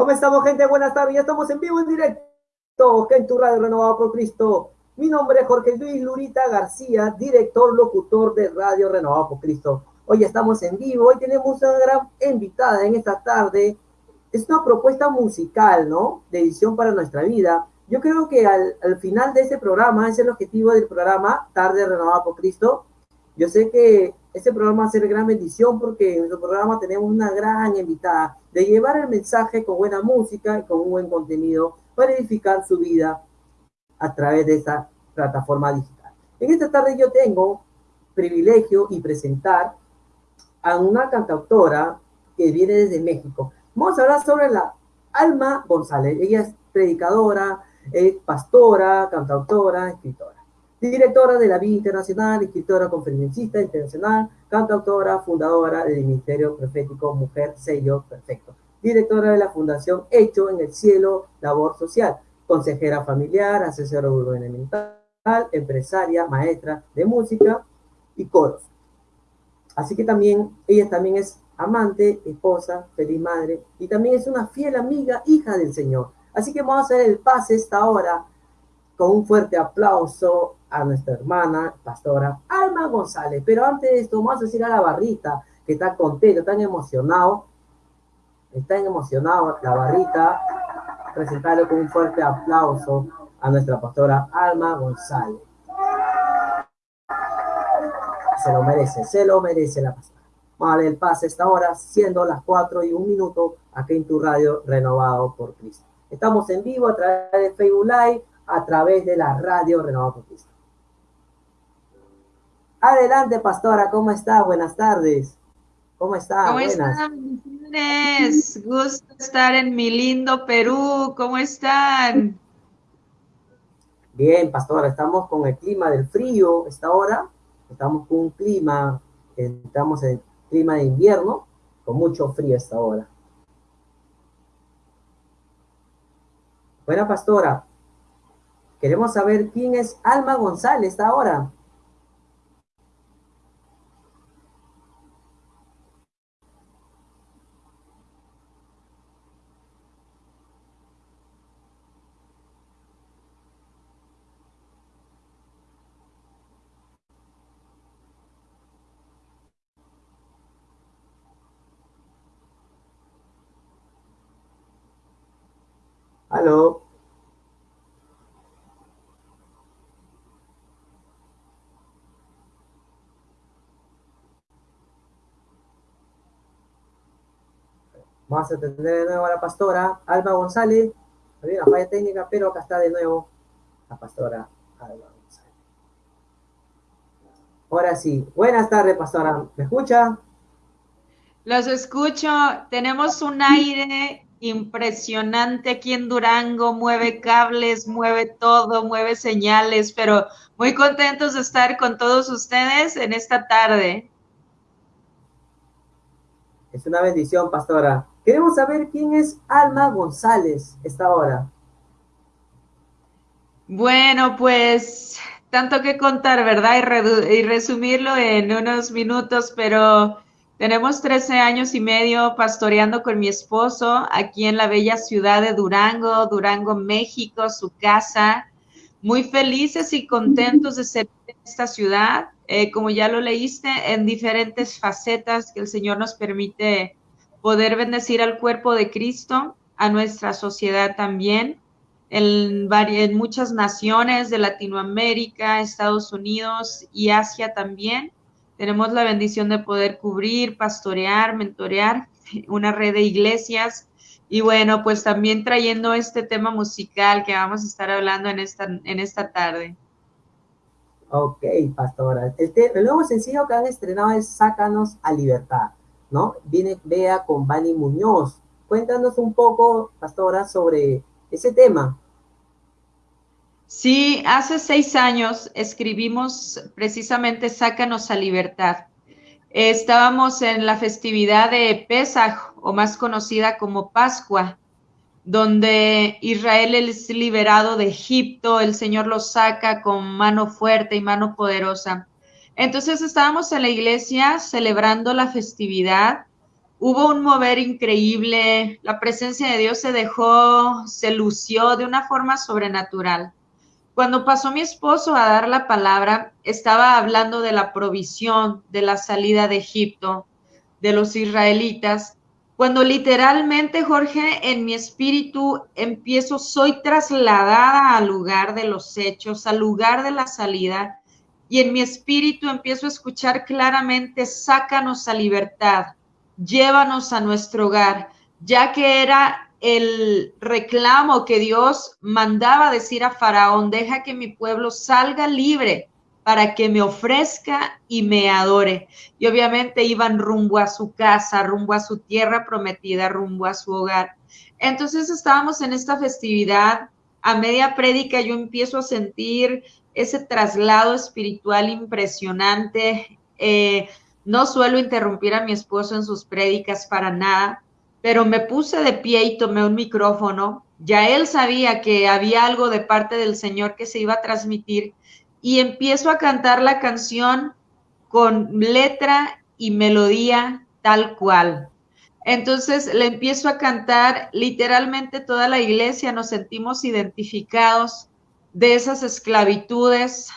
¿Cómo estamos, gente? Buenas tardes. Ya estamos en vivo, en directo, en tu radio renovado por Cristo. Mi nombre es Jorge Luis Lurita García, director, locutor de Radio Renovado por Cristo. Hoy estamos en vivo, hoy tenemos una gran invitada en esta tarde. Es una propuesta musical, ¿no? De edición para nuestra vida. Yo creo que al, al final de este programa, es el objetivo del programa, Tarde Renovado por Cristo. Yo sé que este programa va a ser gran bendición porque en nuestro programa tenemos una gran invitada de llevar el mensaje con buena música y con un buen contenido para edificar su vida a través de esta plataforma digital. En esta tarde yo tengo privilegio y presentar a una cantautora que viene desde México. Vamos a hablar sobre la Alma González. Ella es predicadora, pastora, cantautora, escritora directora de la Vida Internacional, escritora conferencista internacional, cantautora, fundadora del Ministerio Profético Mujer Sello Perfecto, directora de la Fundación Hecho en el Cielo Labor Social, consejera familiar, asesora gubernamental, empresaria, maestra de música y coros. Así que también, ella también es amante, esposa, feliz madre y también es una fiel amiga, hija del Señor. Así que vamos a hacer el pase esta hora con un fuerte aplauso a nuestra hermana pastora Alma González. Pero antes de esto, vamos a decir a la barrita que está contento, tan emocionado. Está emocionado la barrita. Presentarle con un fuerte aplauso a nuestra pastora Alma González. Se lo merece, se lo merece la pastora. Vale, el pase esta hora, siendo las 4 y un minuto, aquí en tu radio renovado por Cristo. Estamos en vivo a través de Facebook Live, a través de la radio renovado por Cristo. Adelante, pastora, ¿cómo está? Buenas tardes. ¿Cómo está? ¿Cómo están? Gusto estar en mi lindo Perú. ¿Cómo están? Bien, pastora, estamos con el clima del frío esta hora. Estamos con un clima, estamos en clima de invierno, con mucho frío esta hora. Buena pastora, queremos saber quién es Alma González esta hora. Vamos a atender de nuevo a la pastora Alba González. Había una falla técnica, pero acá está de nuevo la pastora Alba González. Ahora sí. Buenas tardes, pastora. ¿Me escucha? Los escucho. Tenemos un aire impresionante aquí en Durango, mueve cables, mueve todo, mueve señales, pero muy contentos de estar con todos ustedes en esta tarde. Es una bendición, pastora. Queremos saber quién es Alma González esta hora. Bueno, pues tanto que contar, ¿verdad? Y, y resumirlo en unos minutos, pero tenemos 13 años y medio pastoreando con mi esposo aquí en la bella ciudad de Durango, Durango, México, su casa. Muy felices y contentos de ser en esta ciudad, eh, como ya lo leíste, en diferentes facetas que el Señor nos permite poder bendecir al cuerpo de Cristo, a nuestra sociedad también, en, en muchas naciones de Latinoamérica, Estados Unidos y Asia también tenemos la bendición de poder cubrir, pastorear, mentorear una red de iglesias y bueno, pues también trayendo este tema musical que vamos a estar hablando en esta, en esta tarde. Ok, pastora. El, el nuevo sencillo que han estrenado es Sácanos a Libertad, ¿no? Viene vea con Bani Muñoz. Cuéntanos un poco, pastora, sobre ese tema. Sí, hace seis años escribimos precisamente Sácanos a Libertad. Estábamos en la festividad de Pesaj, o más conocida como Pascua, donde Israel es liberado de Egipto, el Señor lo saca con mano fuerte y mano poderosa. Entonces estábamos en la iglesia celebrando la festividad hubo un mover increíble, la presencia de Dios se dejó, se lució de una forma sobrenatural. Cuando pasó mi esposo a dar la palabra, estaba hablando de la provisión, de la salida de Egipto, de los israelitas, cuando literalmente, Jorge, en mi espíritu empiezo, soy trasladada al lugar de los hechos, al lugar de la salida, y en mi espíritu empiezo a escuchar claramente, sácanos a libertad, llévanos a nuestro hogar, ya que era el reclamo que Dios mandaba decir a Faraón, deja que mi pueblo salga libre para que me ofrezca y me adore. Y obviamente iban rumbo a su casa, rumbo a su tierra prometida, rumbo a su hogar. Entonces estábamos en esta festividad, a media prédica yo empiezo a sentir ese traslado espiritual impresionante. Eh, no suelo interrumpir a mi esposo en sus prédicas para nada, pero me puse de pie y tomé un micrófono. Ya él sabía que había algo de parte del Señor que se iba a transmitir y empiezo a cantar la canción con letra y melodía tal cual. Entonces le empiezo a cantar, literalmente toda la iglesia nos sentimos identificados de esas esclavitudes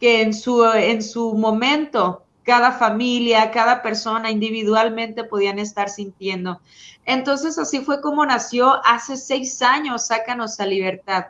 que en su, en su momento cada familia, cada persona individualmente podían estar sintiendo. Entonces así fue como nació hace seis años, Sácanos a Libertad.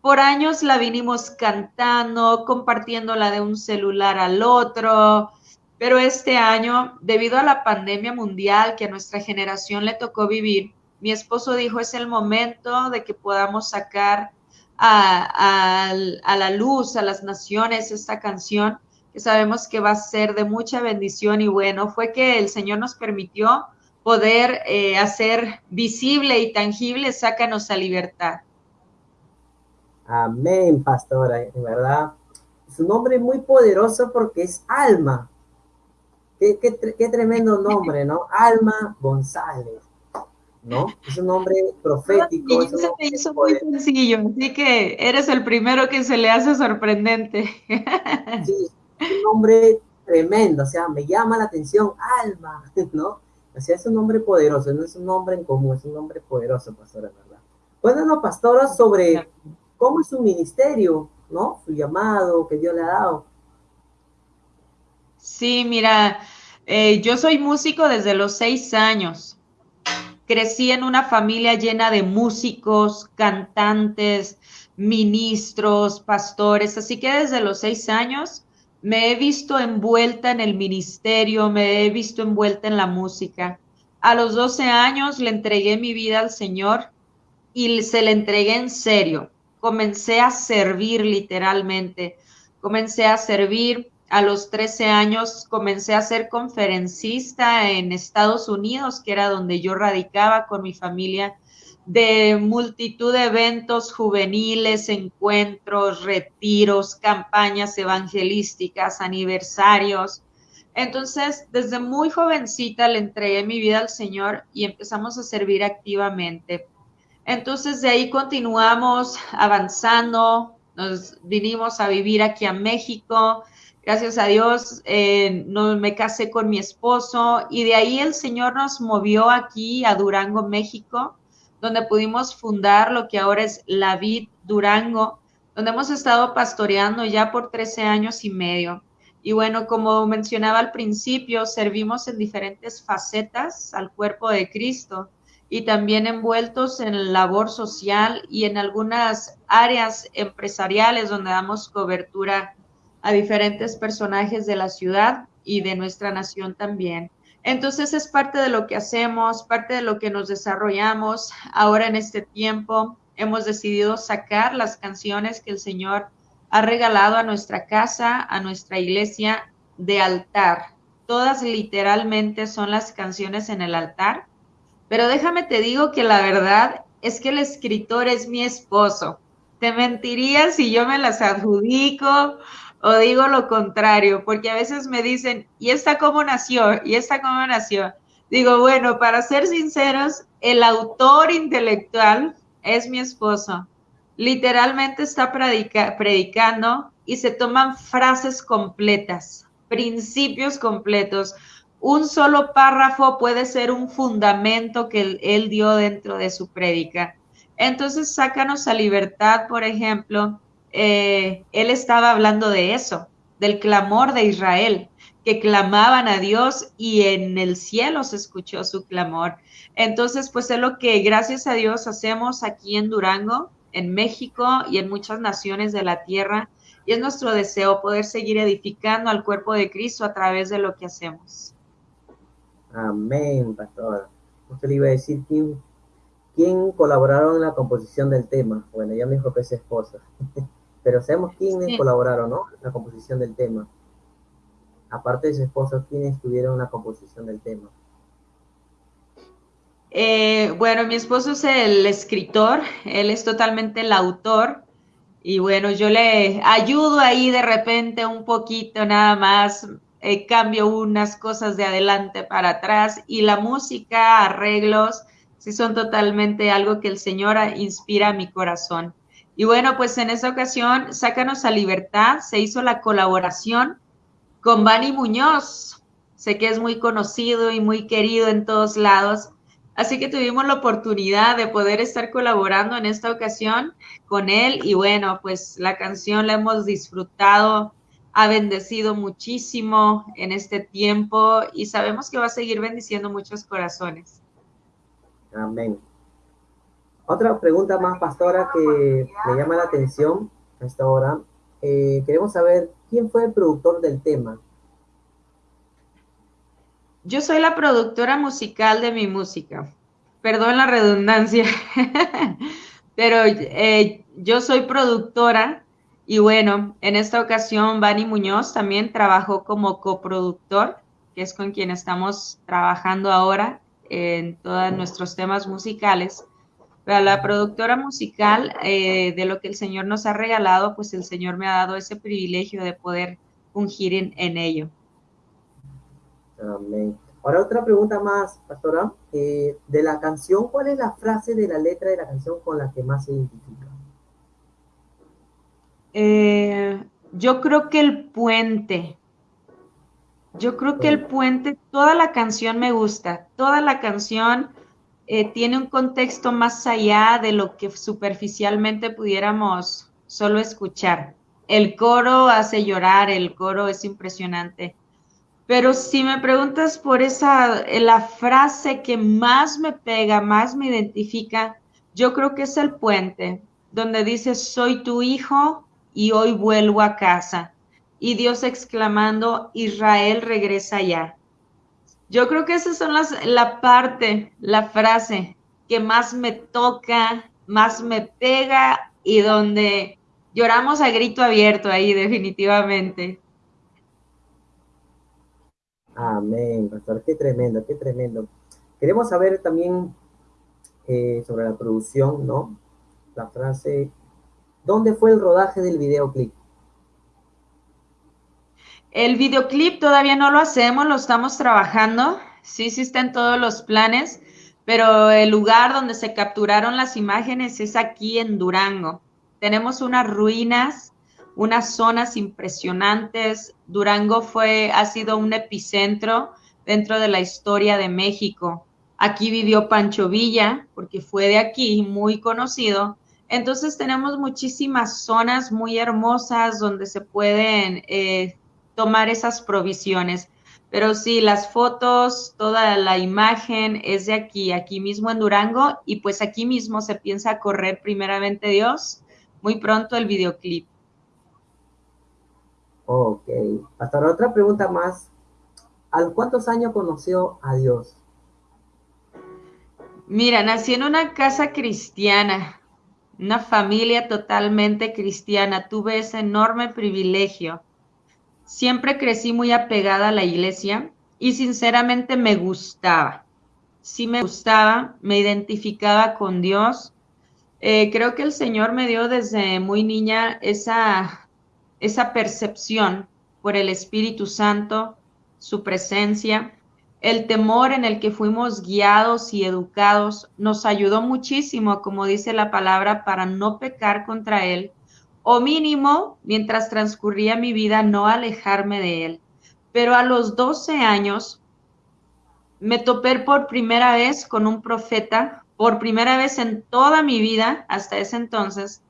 Por años la vinimos cantando, compartiéndola de un celular al otro, pero este año, debido a la pandemia mundial que a nuestra generación le tocó vivir, mi esposo dijo es el momento de que podamos sacar a, a la luz, a las naciones, esta canción que sabemos que va a ser de mucha bendición y bueno, fue que el Señor nos permitió poder eh, hacer visible y tangible, sácanos a libertad. Amén, pastora, de verdad. Es un nombre muy poderoso porque es alma. Qué, qué tremendo nombre, ¿no? Alma González. ¿no? Es un nombre profético. Y se te hizo muy sencillo, así que eres el primero que se le hace sorprendente. Sí, un nombre tremendo, o sea, me llama la atención, alma, ¿no? O sea, es un nombre poderoso, no es un nombre en común, es un nombre poderoso, pastora, ¿verdad? Cuéntanos, pastora, sobre cómo es su ministerio, ¿no? Su llamado que Dios le ha dado. Sí, mira, eh, yo soy músico desde los seis años. Crecí en una familia llena de músicos, cantantes, ministros, pastores, así que desde los seis años me he visto envuelta en el ministerio, me he visto envuelta en la música. A los 12 años le entregué mi vida al Señor y se le entregué en serio. Comencé a servir literalmente. Comencé a servir. A los 13 años comencé a ser conferencista en Estados Unidos, que era donde yo radicaba con mi familia de multitud de eventos juveniles, encuentros, retiros, campañas evangelísticas, aniversarios. Entonces, desde muy jovencita le entregué mi vida al Señor y empezamos a servir activamente. Entonces, de ahí continuamos avanzando, nos vinimos a vivir aquí a México. Gracias a Dios, eh, no, me casé con mi esposo y de ahí el Señor nos movió aquí a Durango, México donde pudimos fundar lo que ahora es La Vid Durango, donde hemos estado pastoreando ya por 13 años y medio. Y bueno, como mencionaba al principio, servimos en diferentes facetas al cuerpo de Cristo y también envueltos en labor social y en algunas áreas empresariales donde damos cobertura a diferentes personajes de la ciudad y de nuestra nación también. Entonces es parte de lo que hacemos, parte de lo que nos desarrollamos. Ahora en este tiempo hemos decidido sacar las canciones que el Señor ha regalado a nuestra casa, a nuestra iglesia de altar. Todas literalmente son las canciones en el altar. Pero déjame te digo que la verdad es que el escritor es mi esposo. Te mentiría si yo me las adjudico o digo lo contrario, porque a veces me dicen, ¿y esta cómo nació? ¿Y esta cómo nació? Digo, bueno, para ser sinceros, el autor intelectual es mi esposo. Literalmente está predicando y se toman frases completas, principios completos. un solo párrafo puede ser un fundamento que él, dio dentro de su prédica. Entonces, sácanos a libertad, por ejemplo, eh, él estaba hablando de eso, del clamor de Israel, que clamaban a Dios y en el cielo se escuchó su clamor. Entonces, pues es lo que gracias a Dios hacemos aquí en Durango, en México y en muchas naciones de la tierra. Y es nuestro deseo poder seguir edificando al cuerpo de Cristo a través de lo que hacemos. Amén, pastor. Usted le iba a decir quién, quién colaboraron en la composición del tema. Bueno, ya me dijo que es esposa. Pero sabemos quiénes colaboraron, ¿no? La composición del tema aparte de su esposo, ¿quiénes tuvieron la composición del tema? Eh, bueno, mi esposo es el escritor, él es totalmente el autor y bueno, yo le ayudo ahí de repente un poquito nada más, eh, cambio unas cosas de adelante para atrás y la música, arreglos, sí son totalmente algo que el Señor inspira a mi corazón. Y bueno, pues en esta ocasión, Sácanos a Libertad, se hizo la colaboración con Bani Muñoz. Sé que es muy conocido y muy querido en todos lados. Así que tuvimos la oportunidad de poder estar colaborando en esta ocasión con él y bueno, pues la canción la hemos disfrutado, ha bendecido muchísimo en este tiempo y sabemos que va a seguir bendiciendo muchos corazones. Amén. Otra pregunta más, pastora, que me llama la atención a esta hora. Eh, queremos saber ¿Quién fue el productor del tema? Yo soy la productora musical de mi música. Perdón la redundancia, pero eh, yo soy productora y bueno, en esta ocasión Bani Muñoz también trabajó como coproductor, que es con quien estamos trabajando ahora en todos nuestros temas musicales. Pero la productora musical eh, de lo que el Señor nos ha regalado, pues el Señor me ha dado ese privilegio de poder ungir en, ello. Amén. Ahora otra pregunta más, pastora. Eh, de la canción, ¿cuál es la frase de la letra de la canción con la que más se identifica? Eh, yo creo que el puente. Yo creo que el puente, toda la canción me gusta, toda la canción eh, tiene un contexto más allá de lo que superficialmente pudiéramos solo escuchar. El coro hace llorar, el coro es impresionante. Pero si me preguntas por esa, eh, la frase que más me pega, más me identifica, yo creo que es el puente, donde dice, soy tu hijo y hoy vuelvo a casa. Y Dios exclamando, Israel regresa ya. Yo creo que son las, la parte, la frase que más me toca, más me pega y donde lloramos a grito abierto ahí definitivamente. Amén, pastor, qué tremendo, qué tremendo. Queremos saber también eh, sobre la producción, ¿no? La frase, ¿dónde fue el rodaje del videoclip? El videoclip todavía no lo hacemos, lo estamos trabajando. Sí, sí está en todos los planes, pero el lugar donde se capturaron las imágenes es aquí en Durango. Tenemos unas ruinas, unas zonas impresionantes. Durango fue, ha sido un epicentro dentro de la historia de México. Aquí vivió Pancho Villa, porque fue de aquí, muy conocido. Entonces tenemos muchísimas zonas muy hermosas donde se pueden eh, tomar esas provisiones. Pero sí, las fotos, toda la imagen es de aquí, aquí mismo en Durango, y pues aquí mismo se piensa correr primeramente Dios, muy pronto el videoclip. Ok, hasta otra pregunta más. ¿A cuántos años conoció a Dios? Mira, nací en una casa cristiana, una familia totalmente cristiana. Tuve ese enorme privilegio Siempre crecí muy apegada a la iglesia y sinceramente me gustaba. Sí me gustaba, me identificaba con Dios. Eh, creo que el Señor me dio desde muy niña esa, esa percepción por el Espíritu Santo, su presencia. El temor en el que fuimos guiados y educados nos ayudó muchísimo, como dice la palabra, para no pecar contra Él o mínimo, mientras transcurría mi vida, no alejarme de él. Pero a los 12 años, me topé por primera vez con un profeta, por primera vez en toda mi vida, hasta ese entonces,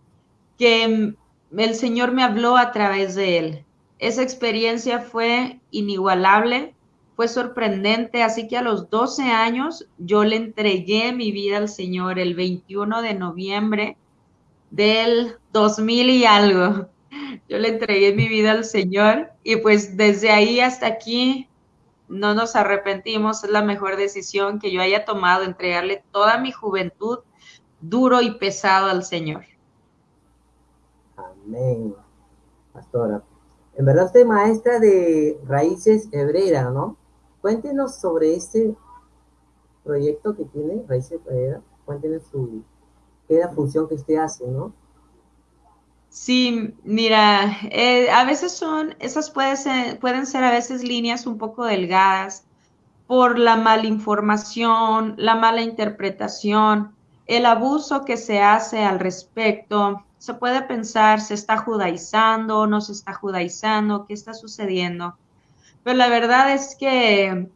que el Señor me habló a través de él. Esa experiencia fue inigualable, fue sorprendente, así que a los 12 años yo le entregué mi vida al Señor el 21 de noviembre del 2000 y algo. Yo le entregué mi vida al Señor y pues desde ahí hasta aquí no nos arrepentimos, es la mejor decisión que yo haya tomado, entregarle toda mi juventud duro y pesado al Señor. Amén, pastora. En verdad usted maestra de raíces hebreras, ¿no? Cuéntenos sobre este proyecto que tiene Raíces Hebreras. Cuéntenos su, qué es la función que usted hace, ¿no? Sí, mira, eh, a veces son, esas puede ser, pueden ser a veces líneas un poco delgadas por la mala información, la mala interpretación, el abuso que se hace al respecto. Se puede pensar, ¿se está judaizando? ¿No se está judaizando? ¿Qué está sucediendo? Pero la verdad es que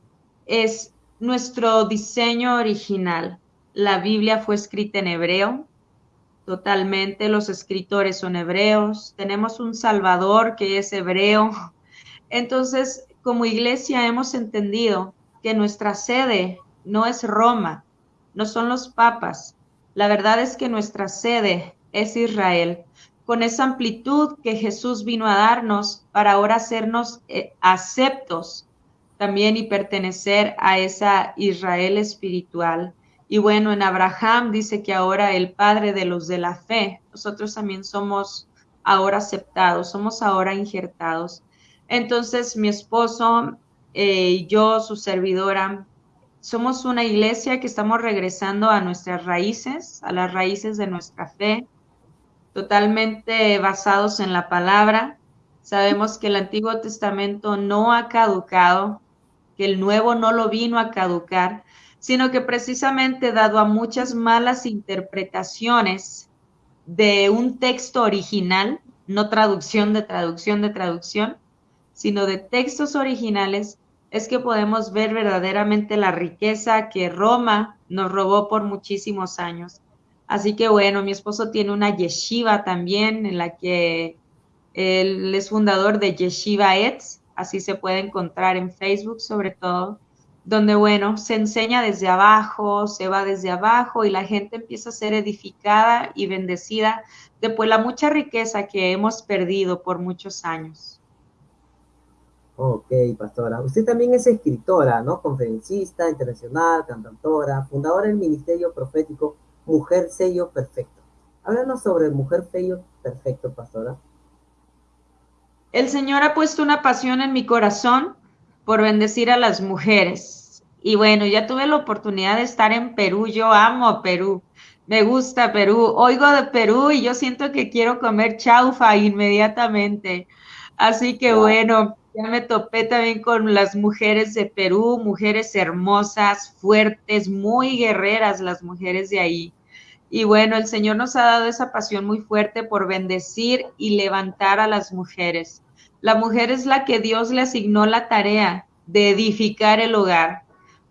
es nuestro diseño original. La Biblia fue escrita en hebreo, totalmente. Los escritores son hebreos. Tenemos un Salvador que es hebreo. Entonces, como iglesia hemos entendido que nuestra sede no es Roma, no son los papas. La verdad es que nuestra sede es Israel, con esa amplitud que Jesús vino a darnos para ahora hacernos eh, aceptos también y pertenecer a esa Israel espiritual. Y bueno, en Abraham dice que ahora el padre de los de la fe, nosotros también somos ahora aceptados, somos ahora injertados. Entonces mi esposo eh, yo, su servidora, somos una iglesia que estamos regresando a nuestras raíces, a las raíces de nuestra fe, totalmente basados en la palabra. Sabemos que el Antiguo Testamento no ha caducado, que el Nuevo no lo vino a caducar, sino que precisamente dado a muchas malas interpretaciones de un texto original, no traducción de traducción de traducción, sino de textos originales, es que podemos ver verdaderamente la riqueza que Roma nos robó por muchísimos años. Así que bueno, mi esposo tiene una yeshiva también en la que él es fundador de Yeshiva Etz, así se puede encontrar en Facebook sobre todo donde, bueno, se enseña desde abajo, se va desde abajo y la gente empieza a ser edificada y bendecida después la mucha riqueza que hemos perdido por muchos años. Ok, pastora. Usted también es escritora, ¿no? Conferencista internacional, cantautora, fundadora del Ministerio Profético Mujer Sello Perfecto. Háblanos sobre Mujer Sello Perfecto, pastora. El Señor ha puesto una pasión en mi corazón por bendecir a las mujeres y bueno, ya tuve la oportunidad de estar en Perú. Yo amo Perú. Me gusta Perú. Oigo de Perú y yo siento que quiero comer chaufa inmediatamente. Así que bueno, ya me topé también con las mujeres de Perú, mujeres hermosas, fuertes, muy guerreras las mujeres de ahí. Y bueno, el Señor nos ha dado esa pasión muy fuerte por bendecir y levantar a las mujeres. La mujer es la que Dios le asignó la tarea de edificar el hogar.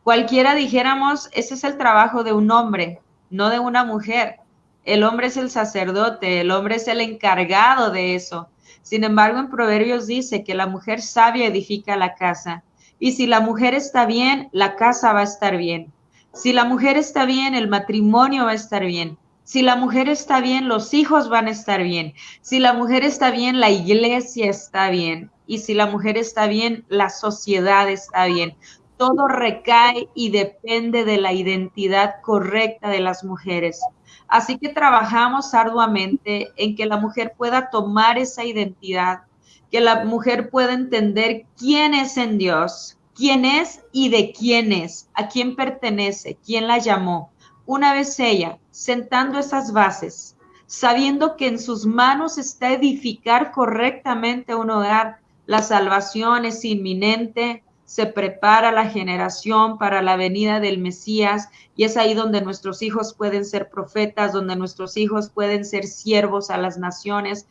Cualquiera dijéramos, ese es el trabajo de un hombre, no de una mujer. El hombre es el sacerdote, el hombre es el encargado de eso. Sin embargo, en Proverbios dice que la mujer sabia edifica la casa. Y si la mujer está bien, la casa va a estar bien. Si la mujer está bien, el matrimonio va a estar bien. Si la mujer está bien, los hijos van a estar bien. Si la mujer está bien, la iglesia está bien. Y si la mujer está bien, la sociedad está bien todo recae y depende de la identidad correcta de las mujeres. Así que trabajamos arduamente en que la mujer pueda tomar esa identidad, que la mujer pueda entender quién es en Dios, quién es y de quién es, a quién pertenece, quién la llamó. Una vez ella, sentando esas bases, sabiendo que en sus manos está edificar correctamente un hogar, la salvación es inminente, se prepara la generación para la venida del Mesías y es ahí donde nuestros hijos pueden ser profetas, donde nuestros hijos pueden ser siervos a las naciones.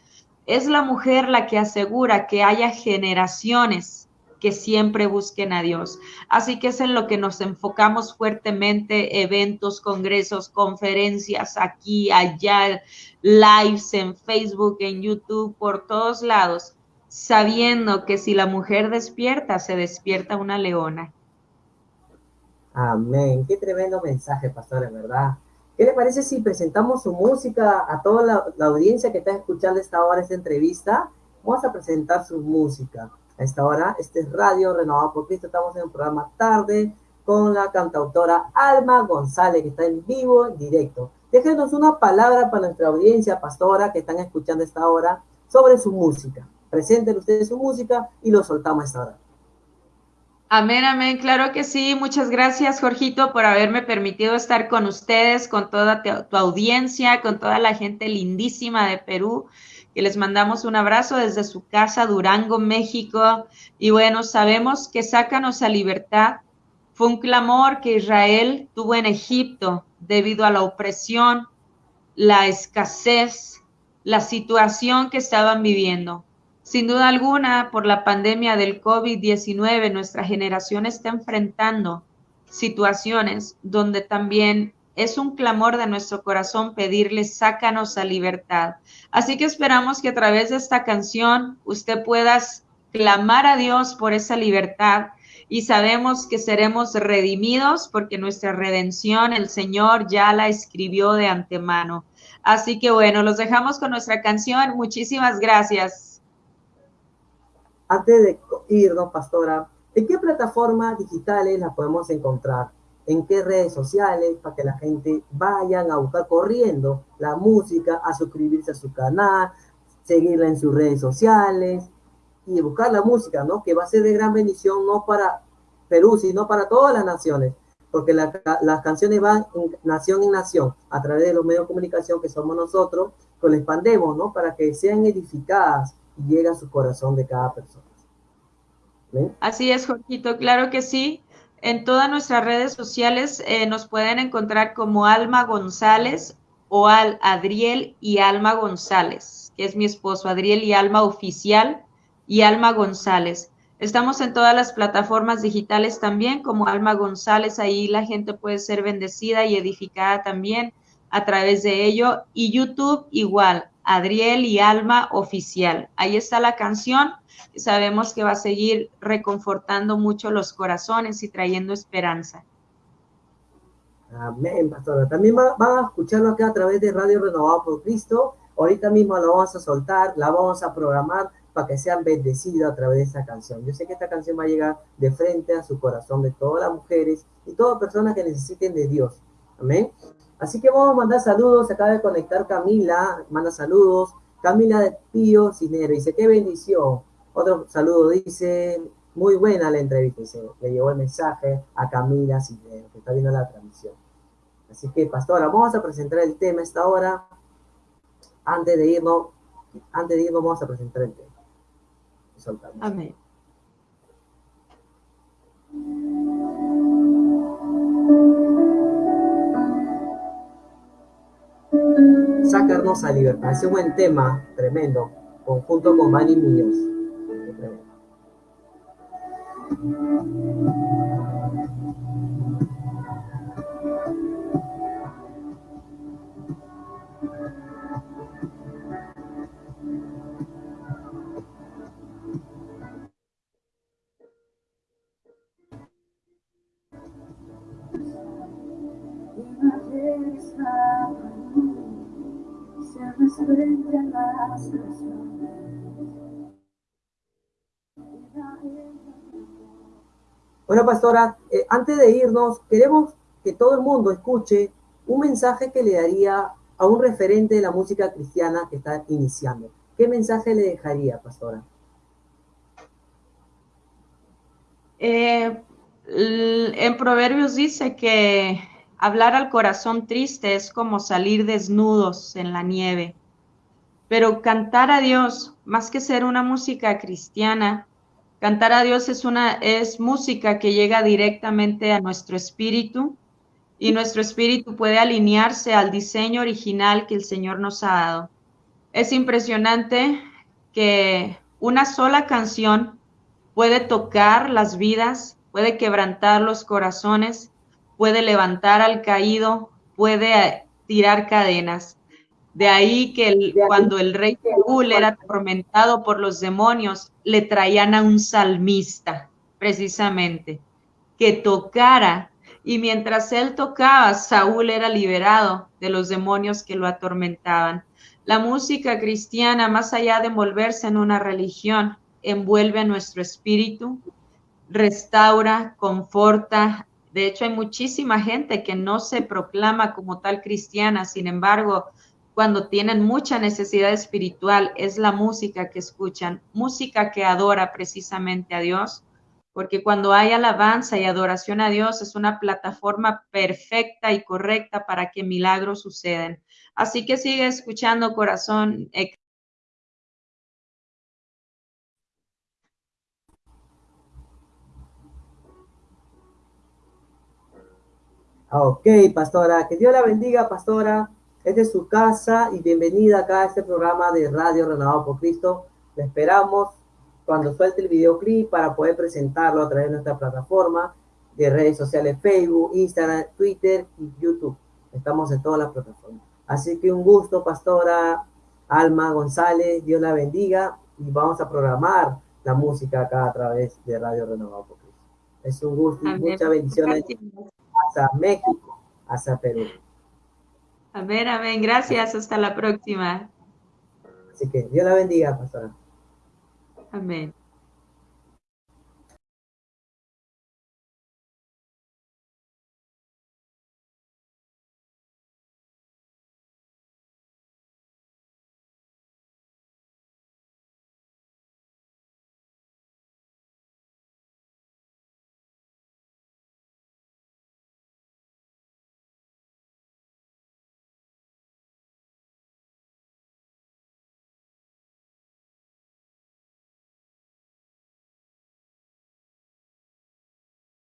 Es la mujer la que asegura que haya generaciones que siempre busquen a Dios. Así que es en lo que nos enfocamos fuertemente, eventos, congresos, conferencias, aquí, allá, lives en Facebook, en YouTube, por todos lados, sabiendo que si la mujer despierta, se despierta una leona. Amén. Qué tremendo mensaje, pastor, en verdad. ¿Qué le parece si presentamos su música a toda la, la audiencia que está escuchando esta hora, esta entrevista? Vamos a presentar su música a esta hora. Este es Radio Renovado por Cristo. Estamos en un programa tarde con la cantautora Alma González, que está en vivo, en directo. Déjenos una palabra para nuestra audiencia, pastora, que están escuchando esta hora, sobre su música. Presenten ustedes su música y lo soltamos a esta hora. Amén, amén, claro que sí. Muchas gracias, Jorgito, por haberme permitido estar con ustedes, con toda tu audiencia, con toda la gente lindísima de Perú que les mandamos un abrazo desde su casa, Durango, México. Y bueno, sabemos que sácanos a libertad. Fue un clamor que Israel tuvo en Egipto debido a la opresión, la escasez, la situación que estaban viviendo. Sin duda alguna, por la pandemia del COVID-19, nuestra generación está enfrentando situaciones donde también es un clamor de nuestro corazón pedirle, sácanos a libertad. Así que esperamos que a través de esta canción usted pueda clamar a Dios por esa libertad y sabemos que seremos redimidos porque nuestra redención el Señor ya la escribió de antemano. Así que bueno, los dejamos con nuestra canción. Muchísimas gracias. Antes de irnos, pastora, ¿en qué plataformas digitales la podemos encontrar? En qué redes sociales para que la gente vayan a buscar corriendo la música, a suscribirse a su canal, seguirla en sus redes sociales y buscar la música, ¿no? Que va a ser de gran bendición no para Perú, sino para todas las naciones, porque las canciones van nación en nación a través de los medios de comunicación que somos nosotros, que lo expandemos, ¿no? Para que sean edificadas y lleguen a su corazón de cada persona. Así es, Jorgito, claro que sí. En todas nuestras redes sociales eh, nos pueden encontrar como Alma González o al Adriel y Alma González, que es mi esposo, Adriel y Alma Oficial y Alma González. Estamos en todas las plataformas digitales también, como Alma González, ahí la gente puede ser bendecida y edificada también a través de ello. Y YouTube igual, Adriel y Alma Oficial. Ahí está la canción sabemos que va a seguir reconfortando mucho los corazones y trayendo esperanza. Amén, pastora. También van a escucharlo acá a través de Radio Renovado por Cristo. Ahorita mismo la vamos a soltar, la vamos a programar para que sean bendecidos a través de esta canción. Yo sé que esta canción va a llegar de frente a su corazón de todas las mujeres y todas personas que necesiten de Dios. Amén. Así que vamos a mandar saludos. Acaba de conectar Camila, manda saludos. Camila de Pío Cinero dice, qué bendición. Otro saludo dice, muy buena la entrevista, le llevó el mensaje a Camila Cisneros, que está viendo la transmisión. Así que, pastora, vamos a presentar el tema esta hora. Antes de irnos, antes de irnos vamos a presentar el tema. Amén. Sacarnos a libertad. Es un buen tema, tremendo, conjunto con Manny Muñoz. Bueno, pastora, eh, antes de irnos, queremos que todo el mundo escuche un mensaje que le daría a un referente de la música cristiana que está iniciando. ¿Qué mensaje le dejaría, pastora? Eh, en Proverbios dice que hablar al corazón triste es como salir desnudos en la nieve, pero cantar a Dios, más que ser una música cristiana, Cantar a Dios es una es música que llega directamente a nuestro espíritu y nuestro espíritu puede alinearse al diseño original que el Señor nos ha dado. Es impresionante que una sola canción puede tocar las vidas, puede quebrantar los corazones, puede levantar al caído, puede tirar cadenas. De ahí que cuando el rey Saúl era atormentado por los demonios, le traían a un salmista, precisamente, que tocara. Y mientras él tocaba, Saúl era liberado de los demonios que lo atormentaban. La música cristiana, más allá de envolverse en una religión, envuelve a nuestro espíritu, restaura, conforta. De hecho, hay muchísima gente que no se proclama como tal cristiana, sin embargo, cuando tienen mucha necesidad espiritual, es la música que escuchan, música que adora precisamente a Dios, porque cuando hay alabanza y adoración a Dios es una plataforma perfecta y correcta para que milagros sucedan. Así que sigue escuchando, corazón. Ok, pastora. Que Dios la bendiga, pastora. Esta es su casa y bienvenida acá a este programa de Radio Renovado por Cristo. Le esperamos cuando suelte el videoclip para poder presentarlo a través de nuestra plataforma de redes sociales Facebook, Instagram, Twitter y YouTube. Estamos en todas las plataformas. Así que un gusto, pastora Alma González, Dios la bendiga y vamos a programar la música acá a través de Radio Renovado por Cristo. Es un gusto y muchas bendiciones hasta México, hasta Perú. Amén, amén. Gracias. Hasta la próxima. Así que Dios la bendiga, pastora. Amén.